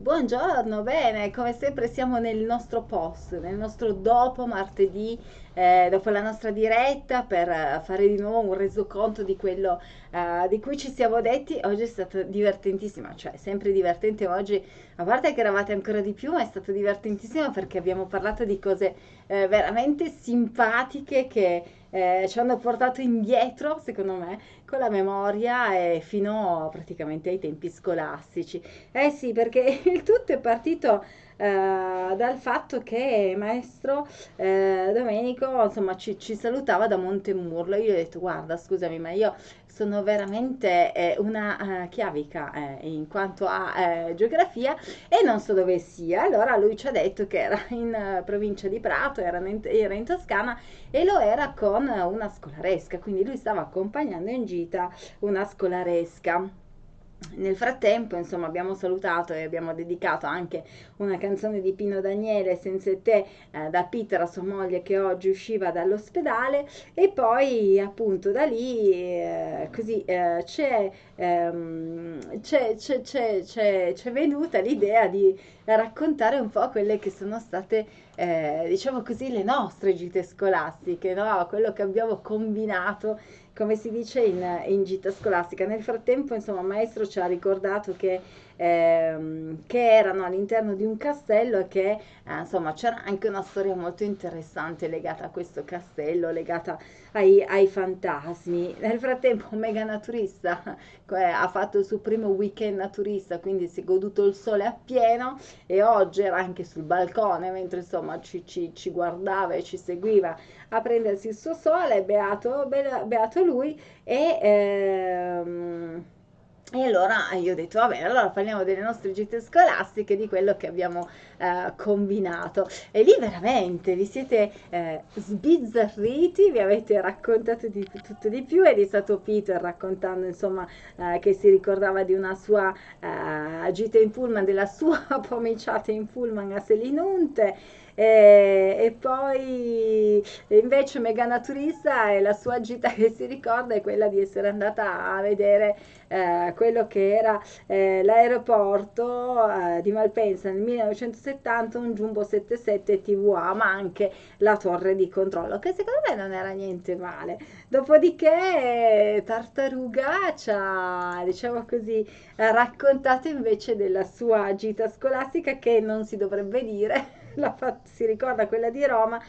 Buongiorno, bene, come sempre siamo nel nostro post, nel nostro dopo martedì, eh, dopo la nostra diretta per eh, fare di nuovo un resoconto di quello eh, di cui ci siamo detti. Oggi è stato divertentissimo, cioè sempre divertente oggi, a parte che eravate ancora di più, ma è stato divertentissimo perché abbiamo parlato di cose eh, veramente simpatiche che eh, ci hanno portato indietro, secondo me, con la memoria e fino praticamente ai tempi scolastici. Eh sì, perché il tutto è partito eh, dal fatto che maestro eh, Domenico insomma ci, ci, salutava da Montemurlo. Io gli ho detto guarda scusami ma io sono veramente eh, una uh, chiavica eh, in quanto a eh, geografia e non so dove sia. Allora lui ci ha detto che era in provincia di Prato, era in, era in Toscana e lo era con una scolaresca, quindi lui stava accompagnando in gita una scolaresca. Nel frattempo, insomma, abbiamo salutato e abbiamo dedicato anche una canzone di Pino Daniele, Senza te, eh, da Peter a sua moglie che oggi usciva dall'ospedale. E poi appunto da lì eh, così eh, c'è, ehm, c'è, c'è, c'è, c'è, c'è venuta l'idea di raccontare un po' quelle che sono state, eh, diciamo così, le nostre gite scolastiche, no? quello che abbiamo combinato come si dice in, in gita scolastica. Nel frattempo, insomma, il maestro ci ha ricordato che ehm, che erano all'interno di un castello e che eh, insomma c'era anche una storia molto interessante legata a questo castello, legata ai, ai fantasmi. Nel frattempo Mega Naturista eh, ha fatto il suo primo weekend naturista, quindi si è goduto il sole appieno e oggi era anche sul balcone mentre insomma ci, ci, ci guardava e ci seguiva a prendersi il suo sole, beato, beato lui e... Ehm, e allora io ho detto, va bene, allora parliamo delle nostre gite scolastiche, di quello che abbiamo eh, combinato. E lì veramente vi siete eh, sbizzarriti, vi avete raccontato di tutto di più ed è stato Peter raccontando insomma eh, che si ricordava di una sua eh, gita in pullman, della sua pomiciata in pullman a Selinunte e, e poi invece Megana Turista e la sua gita che si ricorda è quella di essere andata a vedere eh, quello che era eh, l'aeroporto eh, di Malpensa nel 1970, un Jumbo 77 TVA, ma anche la torre di controllo, che secondo me non era niente male. Dopodiché Tartaruga ci ha, diciamo così, raccontato invece della sua gita scolastica che non si dovrebbe dire fatto, si ricorda quella di Roma,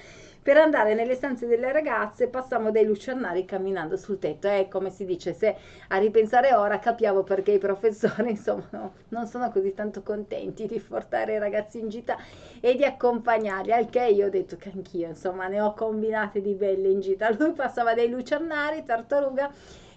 per andare nelle stanze delle ragazze passavamo dei lucernari camminando sul tetto. È come si dice, se a ripensare ora capiamo perché i professori insomma no, non sono così tanto contenti di portare i ragazzi in gita e di accompagnarli. Al che io ho detto che anch'io insomma ne ho combinate di belle in gita. Lui passava dei lucernari, tartaruga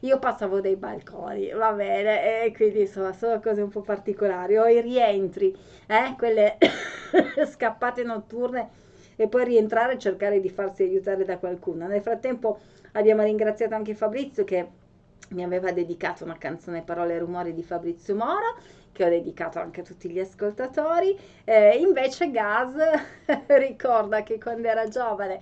io passavo dei balconi, va bene, e quindi insomma sono cose un po' particolari. O i rientri, eh, quelle scappate notturne e poi rientrare e cercare di farsi aiutare da qualcuno. Nel frattempo abbiamo ringraziato anche Fabrizio che mi aveva dedicato una canzone Parole e Rumori di Fabrizio Mora che ho dedicato anche a tutti gli ascoltatori. Eh, invece Gaz ricorda che quando era giovane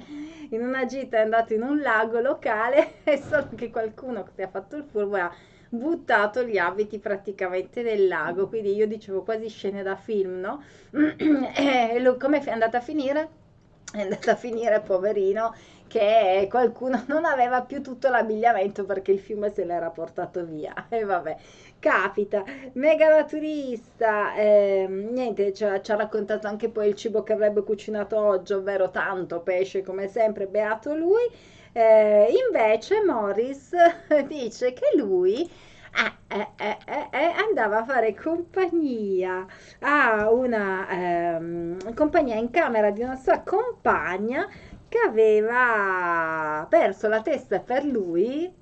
in una gita è andato in un lago locale e solo che qualcuno che ha fatto il furbo ha buttato gli abiti praticamente nel lago, quindi io dicevo quasi scene da film, no? e come è andata a finire? È andata a finire, poverino, che qualcuno non aveva più tutto l'abbigliamento perché il fiume se l'era portato via. E vabbè, capita. Mega naturista, eh, niente, ci ha, ci ha, raccontato anche poi il cibo che avrebbe cucinato oggi, ovvero tanto pesce come sempre, beato lui. Eh, invece Morris dice che lui eh, eh, eh, andava a fare compagnia a una ehm, compagnia in camera di una sua compagna che aveva perso la testa per lui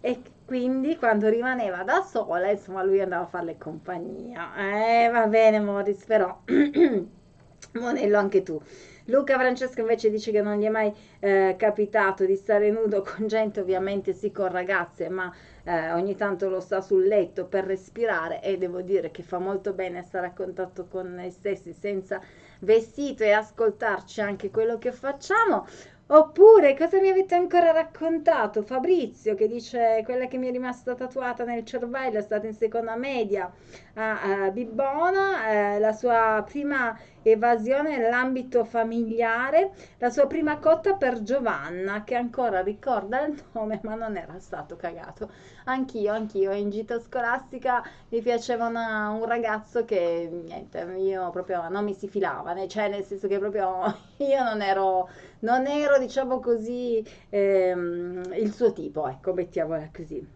e quindi quando rimaneva da sola, insomma, lui andava a farle compagnia. Eh, va bene, Morris, però, Monello anche tu. Luca Francesco invece dice che non gli è mai eh, capitato di stare nudo con gente, ovviamente sì con ragazze, ma eh, ogni tanto lo sta sul letto per respirare e devo dire che fa molto bene stare a contatto con noi stessi senza vestito e ascoltarci anche quello che facciamo. Oppure, cosa mi avete ancora raccontato? Fabrizio che dice quella che mi è rimasta tatuata nel cervello è stata in seconda media a, a Bibbona, eh, la sua prima evasione nell'ambito familiare, la sua prima cotta per Giovanna che ancora ricorda il nome ma non era stato cagato. Anch'io, anch'io, in gita scolastica mi piaceva una, un ragazzo che niente, io proprio non mi si filava, cioè nel senso che proprio io non ero non ero, diciamo così, ehm, il suo tipo, ecco, mettiamola così.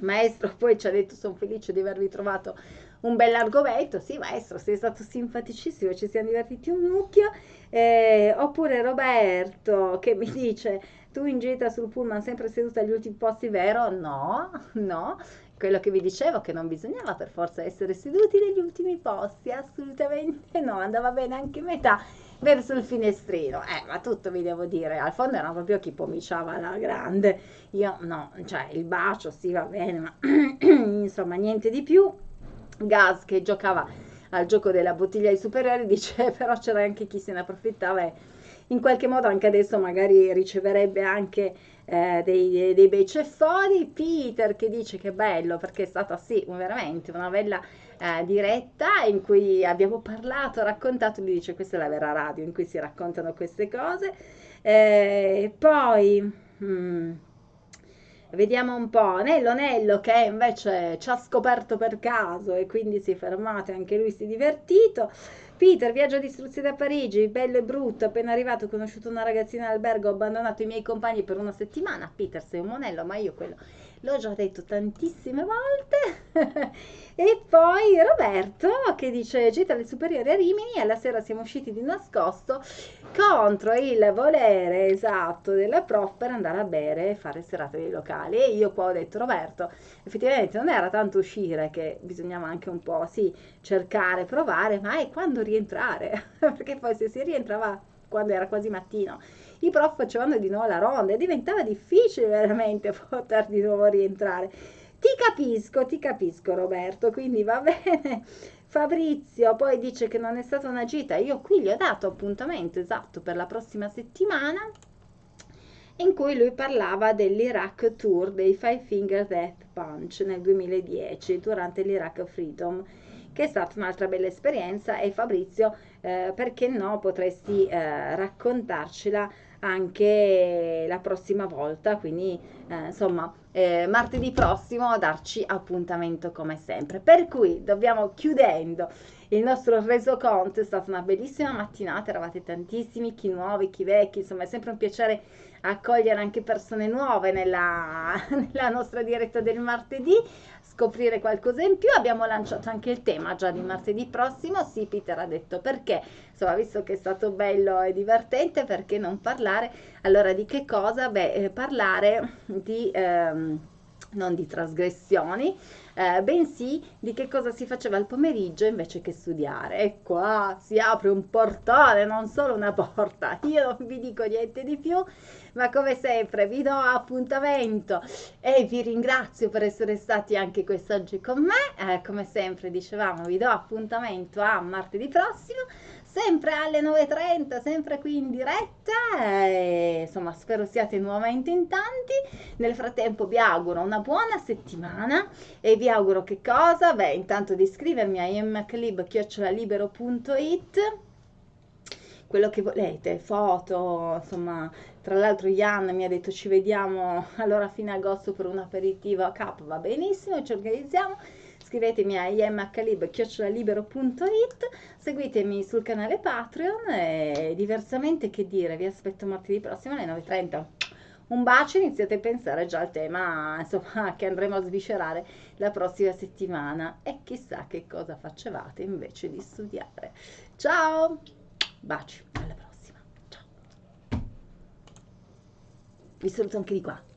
Maestro poi ci ha detto, sono felice di avervi trovato un bell'argomento, sì maestro, sei stato simpaticissimo, ci siamo divertiti un mucchio, eh, oppure Roberto che mi dice, tu in gita sul pullman sempre seduta agli ultimi posti, vero? No, no, quello che vi dicevo che non bisognava per forza essere seduti negli ultimi posti, assolutamente no, andava bene anche metà verso il finestrino. Eh, ma tutto vi devo dire, al fondo era proprio chi pomiciava la grande. Io no, cioè il bacio sì va bene, ma insomma niente di più. Gas che giocava al gioco della bottiglia ai superiori dice però c'era anche chi se ne approfittava e in qualche modo anche adesso magari riceverebbe anche eh, dei, dei bei ceffoni. Peter che dice che bello perché è stata sì veramente una bella eh, diretta in cui abbiamo parlato, raccontato, lui dice questa è la vera radio in cui si raccontano queste cose. Eh, poi... Hmm, Vediamo un po', Nello Nello che invece ci ha scoperto per caso e quindi si è fermato anche lui si è divertito. Peter, viaggio di istruzione a Parigi, bello e brutto, appena arrivato ho conosciuto una ragazzina all'albergo, ho abbandonato i miei compagni per una settimana. Peter, sei un monello, ma io quello l'ho già detto tantissime volte. e poi Roberto che dice gita alle superiori a Rimini e alla sera siamo usciti di nascosto contro il volere esatto della prof per andare a bere e fare serate dei locali. E io qua ho detto Roberto, effettivamente non era tanto uscire che bisognava anche un po' sì cercare, provare, ma è quando rientrare, perché poi se si rientrava quando era quasi mattino i prof facevano di nuovo la ronda e diventava difficile veramente poter di nuovo rientrare. Ti capisco, ti capisco Roberto, quindi va bene. Fabrizio poi dice che non è stata una gita, io qui gli ho dato appuntamento esatto per la prossima settimana in cui lui parlava dell'Iraq Tour dei Five Finger Death Punch nel 2010 durante l'Iraq Freedom che è stata un'altra bella esperienza e Fabrizio eh, perché no potresti eh, raccontarcela anche la prossima volta, quindi eh, insomma eh, martedì prossimo darci appuntamento come sempre. Per cui dobbiamo chiudendo il nostro resoconto, è stata una bellissima mattinata, eravate tantissimi, chi nuovi, chi vecchi, insomma è sempre un piacere accogliere anche persone nuove nella, nella nostra diretta del martedì scoprire qualcosa in più. Abbiamo lanciato anche il tema già di martedì prossimo. Sì, Peter ha detto perché, insomma, visto che è stato bello e divertente, perché non parlare? Allora, di che cosa? Beh, eh, parlare di... Ehm, non di trasgressioni, eh, bensì di che cosa si faceva al pomeriggio invece che studiare. E qua si apre un portale, non solo una porta. Io non vi dico niente di più, ma come sempre vi do appuntamento e vi ringrazio per essere stati anche quest'oggi con me. Eh, come sempre dicevamo, vi do appuntamento a martedì prossimo sempre alle 9.30, sempre qui in diretta. E, insomma, spero siate nuovamente in tanti. Nel frattempo vi auguro una buona settimana e vi auguro che cosa? Beh, intanto di iscrivermi a immclib.it quello che volete, foto, insomma, tra l'altro Ian mi ha detto ci vediamo allora fine agosto per un aperitivo a Cap, va benissimo, ci organizziamo scrivetemi a imhlib.it, seguitemi sul canale Patreon e diversamente che dire, vi aspetto martedì prossimo alle 9.30. Un bacio, iniziate a pensare già al tema insomma, che andremo a sviscerare la prossima settimana e chissà che cosa facevate invece di studiare. Ciao, baci, alla prossima, ciao. Vi saluto anche di qua.